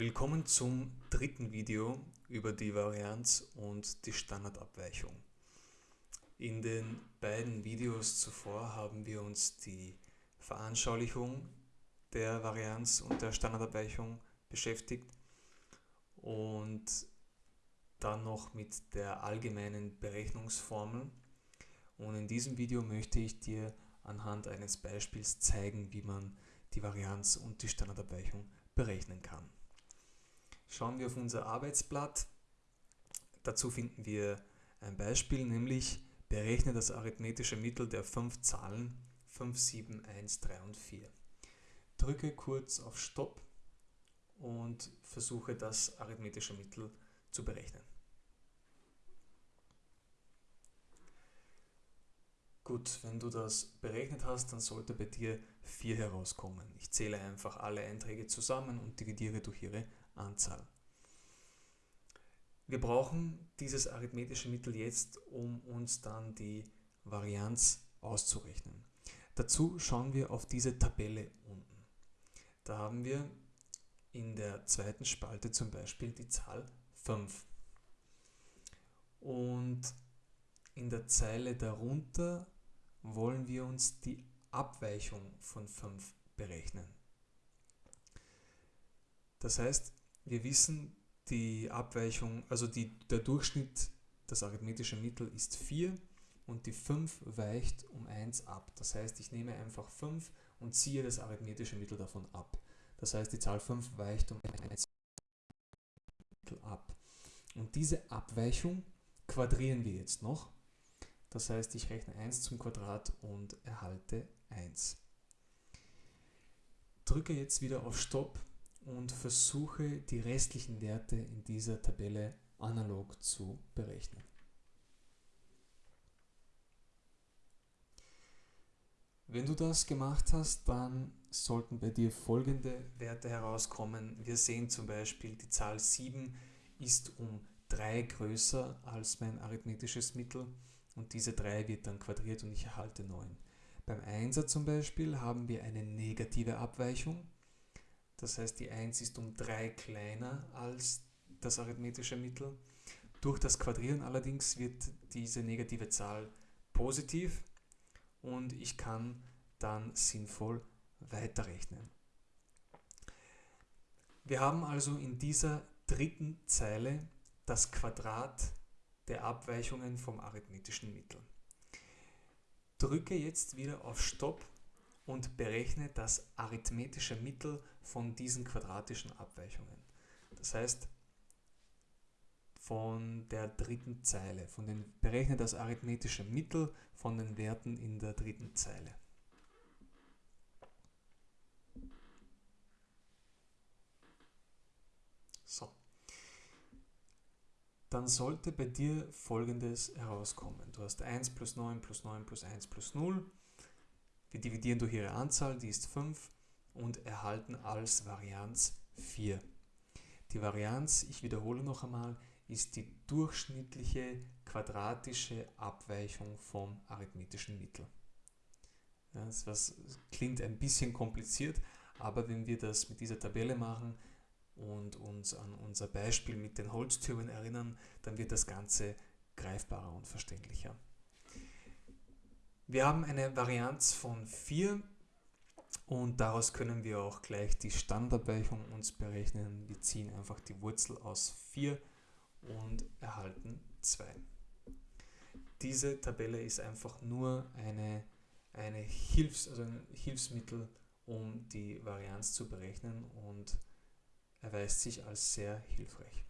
Willkommen zum dritten Video über die Varianz und die Standardabweichung. In den beiden Videos zuvor haben wir uns die Veranschaulichung der Varianz und der Standardabweichung beschäftigt und dann noch mit der allgemeinen Berechnungsformel. Und in diesem Video möchte ich dir anhand eines Beispiels zeigen, wie man die Varianz und die Standardabweichung berechnen kann. Schauen wir auf unser Arbeitsblatt. Dazu finden wir ein Beispiel, nämlich berechne das arithmetische Mittel der fünf Zahlen 5, 7, 1, 3 und 4. Drücke kurz auf Stopp und versuche das arithmetische Mittel zu berechnen. Gut, wenn du das berechnet hast, dann sollte bei dir 4 herauskommen. Ich zähle einfach alle Einträge zusammen und dividiere durch ihre Anzahl. Wir brauchen dieses arithmetische Mittel jetzt, um uns dann die Varianz auszurechnen. Dazu schauen wir auf diese Tabelle unten. Da haben wir in der zweiten Spalte zum Beispiel die Zahl 5. Und in der Zeile darunter wollen wir uns die Abweichung von 5 berechnen. Das heißt, wir wissen, die Abweichung, also die, der Durchschnitt, das arithmetische Mittel ist 4 und die 5 weicht um 1 ab. Das heißt, ich nehme einfach 5 und ziehe das arithmetische Mittel davon ab. Das heißt, die Zahl 5 weicht um 1 ab. Und diese Abweichung quadrieren wir jetzt noch. Das heißt, ich rechne 1 zum Quadrat und erhalte 1. Drücke jetzt wieder auf Stopp und versuche die restlichen Werte in dieser Tabelle analog zu berechnen. Wenn du das gemacht hast, dann sollten bei dir folgende Werte herauskommen. Wir sehen zum Beispiel, die Zahl 7 ist um 3 größer als mein arithmetisches Mittel und diese 3 wird dann quadriert und ich erhalte 9. Beim 1er zum Beispiel haben wir eine negative Abweichung das heißt, die 1 ist um 3 kleiner als das arithmetische Mittel. Durch das Quadrieren allerdings wird diese negative Zahl positiv und ich kann dann sinnvoll weiterrechnen. Wir haben also in dieser dritten Zeile das Quadrat der Abweichungen vom arithmetischen Mittel. Drücke jetzt wieder auf Stopp und berechne das arithmetische Mittel von diesen quadratischen Abweichungen. Das heißt, von der dritten Zeile, von den, berechne das arithmetische Mittel von den Werten in der dritten Zeile. Dann sollte bei dir folgendes herauskommen. Du hast 1 plus 9 plus 9 plus 1 plus 0 wir dividieren durch ihre Anzahl, die ist 5 und erhalten als Varianz 4. Die Varianz, ich wiederhole noch einmal, ist die durchschnittliche quadratische Abweichung vom arithmetischen Mittel. Das klingt ein bisschen kompliziert, aber wenn wir das mit dieser Tabelle machen und uns an unser Beispiel mit den Holztürmen erinnern, dann wird das Ganze greifbarer und verständlicher. Wir haben eine Varianz von 4 und daraus können wir auch gleich die Standardabweichung uns berechnen. Wir ziehen einfach die Wurzel aus 4 und erhalten 2. Diese Tabelle ist einfach nur eine, eine Hilfs-, also ein Hilfsmittel, um die Varianz zu berechnen und erweist sich als sehr hilfreich.